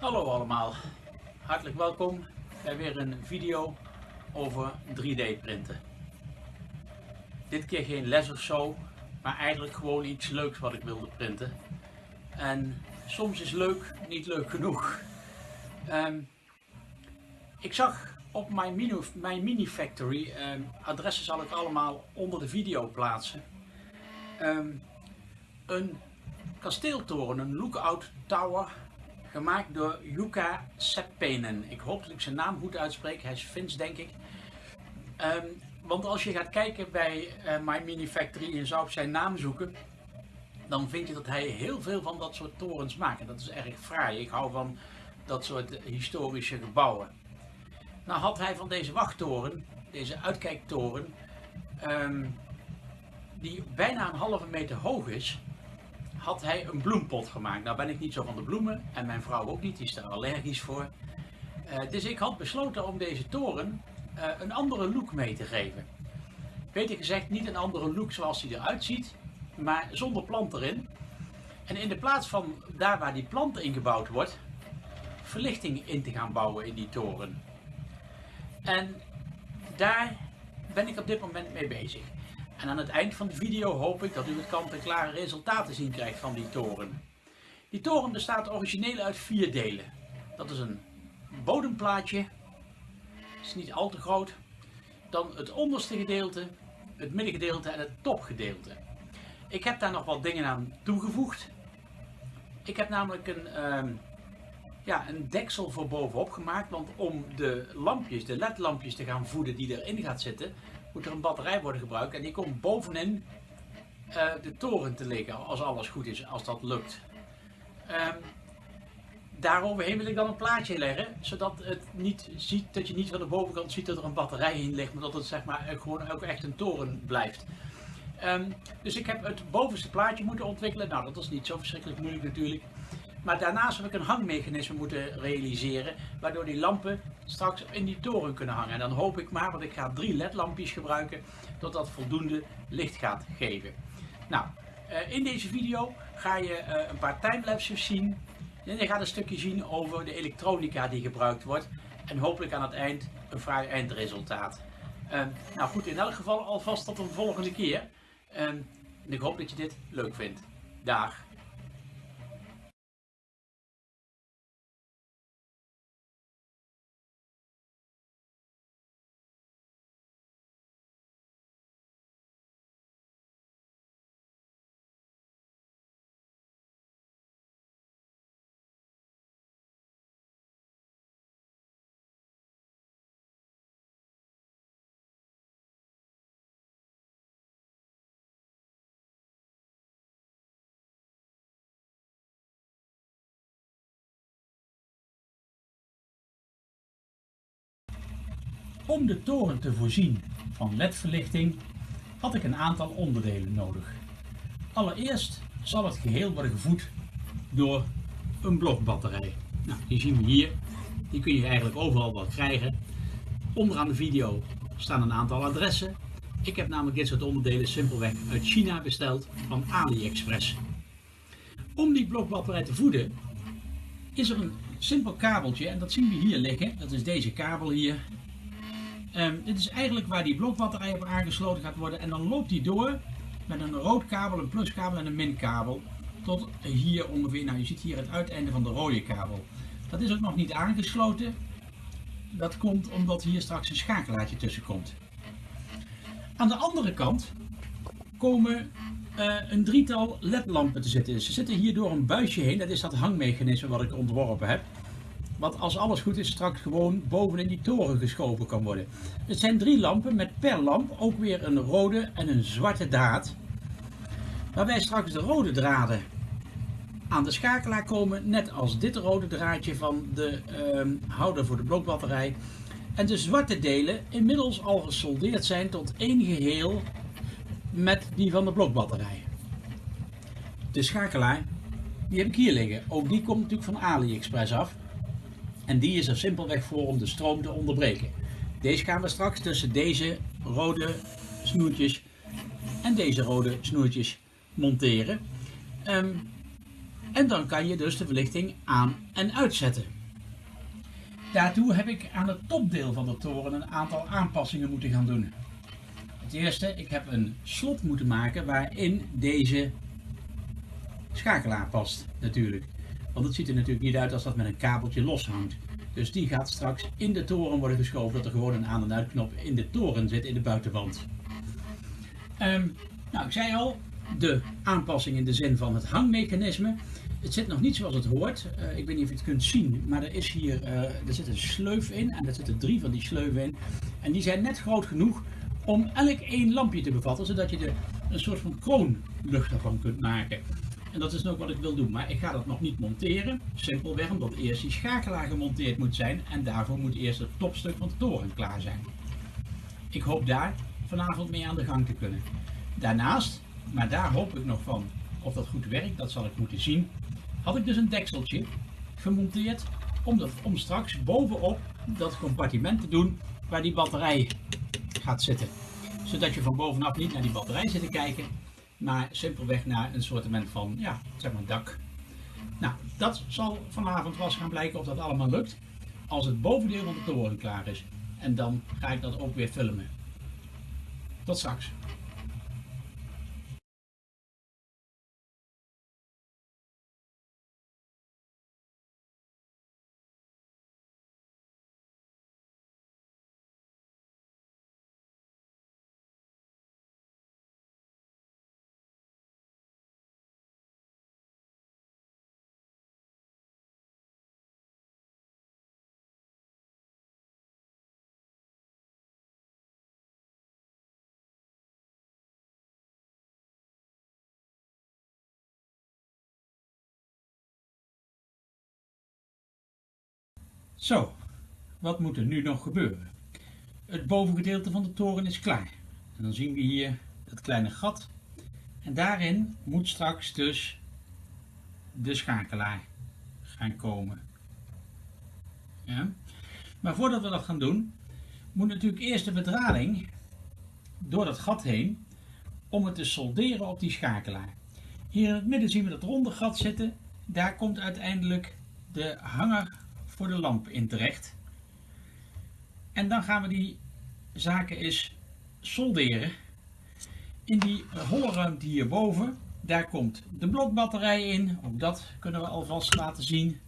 Hallo allemaal, hartelijk welkom bij weer een video over 3D printen. Dit keer geen les of zo, maar eigenlijk gewoon iets leuks wat ik wilde printen. En soms is leuk niet leuk genoeg. Ehm, ik zag op mijn mini, mijn mini factory, um, adressen zal ik allemaal onder de video plaatsen, ehm, een kasteeltoren, een lookout tower gemaakt door Jukka Seppenen. Ik hoop dat ik zijn naam goed uitspreek, hij is Fins denk ik. Um, want als je gaat kijken bij uh, My Mini Factory en zou op zijn naam zoeken, dan vind je dat hij heel veel van dat soort torens maakt. En dat is erg fraai. Ik hou van dat soort historische gebouwen. Nou had hij van deze wachttoren, deze uitkijktoren, um, die bijna een halve meter hoog is, had hij een bloempot gemaakt. Nou ben ik niet zo van de bloemen en mijn vrouw ook niet, die is daar allergisch voor. Uh, dus ik had besloten om deze toren uh, een andere look mee te geven. Beter gezegd niet een andere look zoals hij eruit ziet, maar zonder plant erin. En in de plaats van daar waar die plant ingebouwd wordt, verlichting in te gaan bouwen in die toren. En daar ben ik op dit moment mee bezig. En aan het eind van de video hoop ik dat u het kant-en-klare resultaat te zien krijgt van die toren. Die toren bestaat origineel uit vier delen. Dat is een bodemplaatje, is niet al te groot. Dan het onderste gedeelte, het middengedeelte en het topgedeelte. Ik heb daar nog wat dingen aan toegevoegd. Ik heb namelijk een, uh, ja, een deksel voor bovenop gemaakt, want om de lampjes, de ledlampjes te gaan voeden die erin gaat zitten, moet er een batterij worden gebruikt en die komt bovenin uh, de toren te liggen als alles goed is, als dat lukt. Um, daaroverheen wil ik dan een plaatje leggen, zodat het niet ziet, dat je niet van de bovenkant ziet dat er een batterij in ligt, maar dat het zeg maar gewoon ook echt een toren blijft. Um, dus ik heb het bovenste plaatje moeten ontwikkelen. Nou, dat is niet zo verschrikkelijk moeilijk natuurlijk. Maar daarnaast heb ik een hangmechanisme moeten realiseren, waardoor die lampen straks in die toren kunnen hangen. En dan hoop ik maar, want ik ga drie ledlampjes gebruiken, dat dat voldoende licht gaat geven. Nou, uh, in deze video ga je uh, een paar timelapses zien. En je gaat een stukje zien over de elektronica die gebruikt wordt. En hopelijk aan het eind een fraai eindresultaat. Uh, nou goed, in elk geval alvast tot een volgende keer. en ik hoop dat je dit leuk vindt. Dag! Om de toren te voorzien van ledverlichting had ik een aantal onderdelen nodig. Allereerst zal het geheel worden gevoed door een blokbatterij. Nou, die zien we hier. Die kun je eigenlijk overal wel krijgen. Onderaan de video staan een aantal adressen. Ik heb namelijk dit soort onderdelen simpelweg uit China besteld van AliExpress. Om die blokbatterij te voeden is er een simpel kabeltje en dat zien we hier liggen. Dat is deze kabel hier. Um, dit is eigenlijk waar die blokbatterij op aangesloten gaat worden. En dan loopt die door met een rood kabel, een pluskabel en een minkabel. Tot hier ongeveer, nou je ziet hier het uiteinde van de rode kabel. Dat is ook nog niet aangesloten. Dat komt omdat hier straks een schakelaartje tussen komt. Aan de andere kant komen uh, een drietal ledlampen te zitten. Ze zitten hier door een buisje heen. Dat is dat hangmechanisme wat ik ontworpen heb wat als alles goed is straks gewoon bovenin die toren geschoven kan worden. Het zijn drie lampen met per lamp ook weer een rode en een zwarte draad. Waarbij straks de rode draden aan de schakelaar komen, net als dit rode draadje van de uh, houder voor de blokbatterij. En de zwarte delen inmiddels al gesoldeerd zijn tot één geheel met die van de blokbatterij. De schakelaar, die heb ik hier liggen. Ook die komt natuurlijk van AliExpress af. En die is er simpelweg voor om de stroom te onderbreken. Deze gaan we straks tussen deze rode snoertjes en deze rode snoertjes monteren. Um, En dan kan je dus de verlichting aan en uitzetten. Daartoe heb ik aan het topdeel van de toren een aantal aanpassingen moeten gaan doen. Het eerste, ik heb een slot moeten maken waarin deze schakelaar past natuurlijk. Want het ziet er natuurlijk niet uit als dat met een kabeltje loshangt. Dus die gaat straks in de toren worden geschoven, dat er gewoon een aan- en uitknop in de toren zit, in de buitenwand. Ehm, nou, ik zei al, de aanpassing in de zin van het hangmechanisme. Het zit nog niet zoals het hoort. Uh, ik weet niet of je het kunt zien, maar er, is hier, uh, er zit een sleuf in en er zitten drie van die sleuven in. En die zijn net groot genoeg om elk één lampje te bevatten, zodat je er een soort van kroonluchter van kunt maken. En dat is ook wat ik wil doen, maar ik ga dat nog niet monteren. Simpelweg omdat eerst die schakelaar gemonteerd moet zijn en daarvoor moet eerst het topstuk van de toren klaar zijn. Ik hoop daar vanavond mee aan de gang te kunnen. Daarnaast, maar daar hoop ik nog van of dat goed werkt, dat zal ik moeten zien, had ik dus een dekseltje gemonteerd om, dat, om straks bovenop dat compartiment te doen waar die batterij gaat zitten. Zodat je van bovenaf niet naar die batterij zit te kijken, maar simpelweg naar een soort van ja, zeg maar dak. Nou, dat zal vanavond was gaan blijken of dat allemaal lukt. Als het bovendeel van de toren klaar is. En dan ga ik dat ook weer filmen. Tot straks. Zo, wat moet er nu nog gebeuren? Het bovengedeelte van de toren is klaar. En dan zien we hier dat kleine gat. En daarin moet straks dus de schakelaar gaan komen. Ja. Maar voordat we dat gaan doen, moet natuurlijk eerst de bedrading door dat gat heen om het te solderen op die schakelaar. Hier in het midden zien we dat ronde gat zitten. Daar komt uiteindelijk de hanger voor de lamp in terecht. En dan gaan we die zaken eens solderen. In die holle ruimte hierboven, daar komt de blokbatterij in. Ook dat kunnen we alvast laten zien.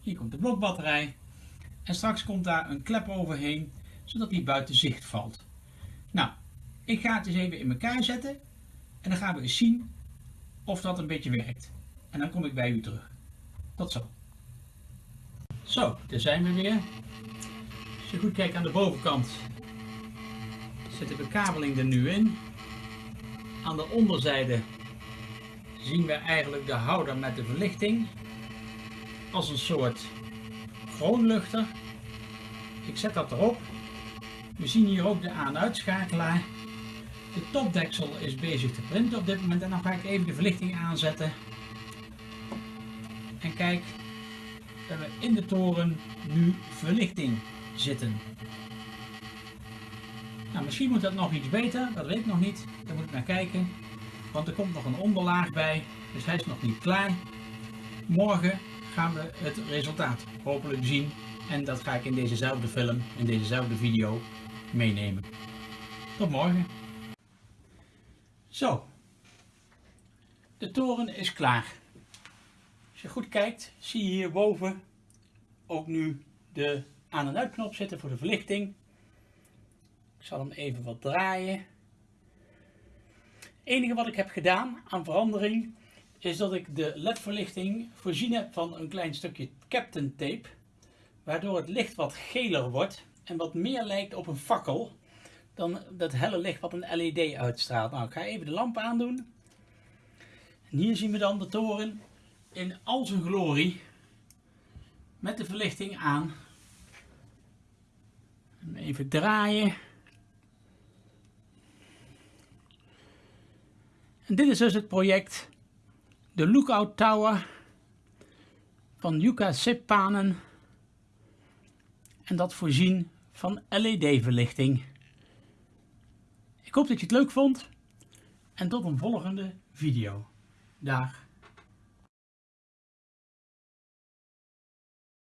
Hier komt de blokbatterij. En straks komt daar een klep overheen, zodat die buiten zicht valt. Nou, ik ga het eens even in elkaar zetten. En dan gaan we eens zien of dat een beetje werkt. En dan kom ik bij u terug. Tot zo. Zo, daar zijn we weer. Als je goed kijkt aan de bovenkant zit de bekabeling er nu in. Aan de onderzijde zien we eigenlijk de houder met de verlichting als een soort kroonluchter. Ik zet dat erop. We zien hier ook de aan-uitschakelaar. De topdeksel is bezig te printen op dit moment en dan ga ik even de verlichting aanzetten. En kijk, we hebben in de toren nu verlichting zitten. Nou, misschien moet dat nog iets beter, dat weet ik nog niet. Daar moet ik naar kijken. Want er komt nog een onderlaag bij, dus hij is nog niet klaar. Morgen gaan we het resultaat hopelijk zien. En dat ga ik in dezezelfde film, in dezezelfde video meenemen. Tot morgen. Zo. De toren is klaar. Als je goed kijkt, zie je hierboven ook nu de aan- en uitknop zitten voor de verlichting. Ik zal hem even wat draaien. Het enige wat ik heb gedaan aan verandering is dat ik de ledverlichting voorzien heb van een klein stukje captain tape. Waardoor het licht wat geler wordt en wat meer lijkt op een fakkel dan dat helle licht wat een LED uitstraalt. Nou, ik ga even de lamp aandoen. En hier zien we dan de toren in al zijn glorie met de verlichting aan. Even draaien. En dit is dus het project de Lookout Tower van Yuka Sippanen en dat voorzien van LED verlichting. Ik hoop dat je het leuk vond en tot een volgende video. Dag.